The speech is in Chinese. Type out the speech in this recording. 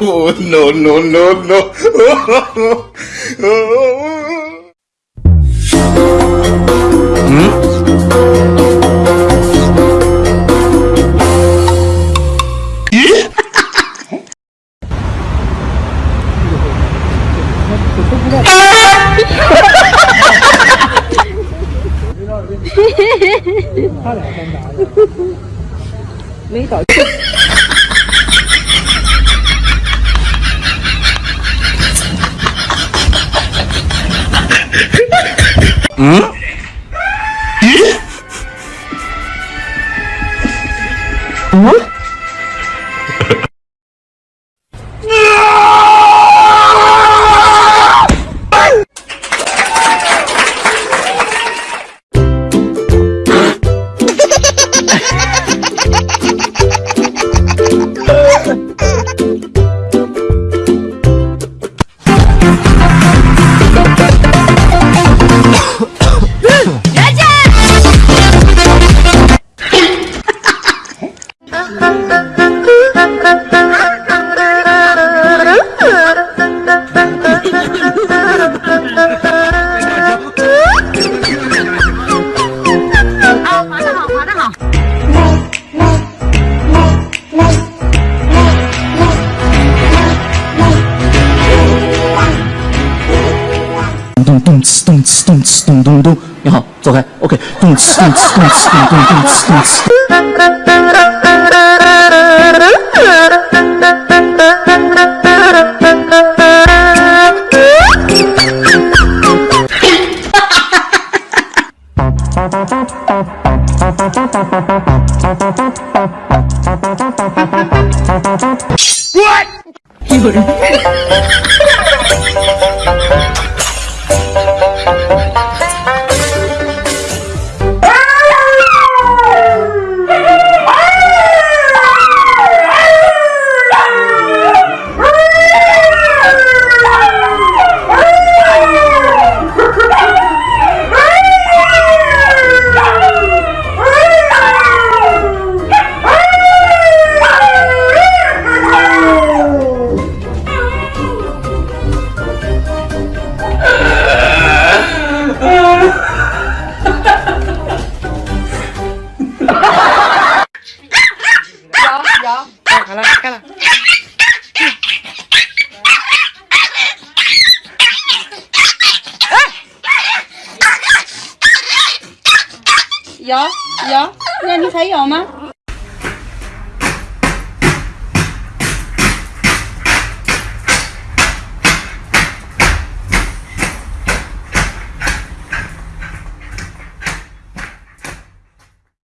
oh, no, no, no, no. 他俩干啥去？Hmm? 没搞错。嗯。咚咚哧咚哧咚哧咚咚咚，你好，走开，OK，咚哧咚哧咚哧咚咚咚哧咚哧。有 有，那你还有吗？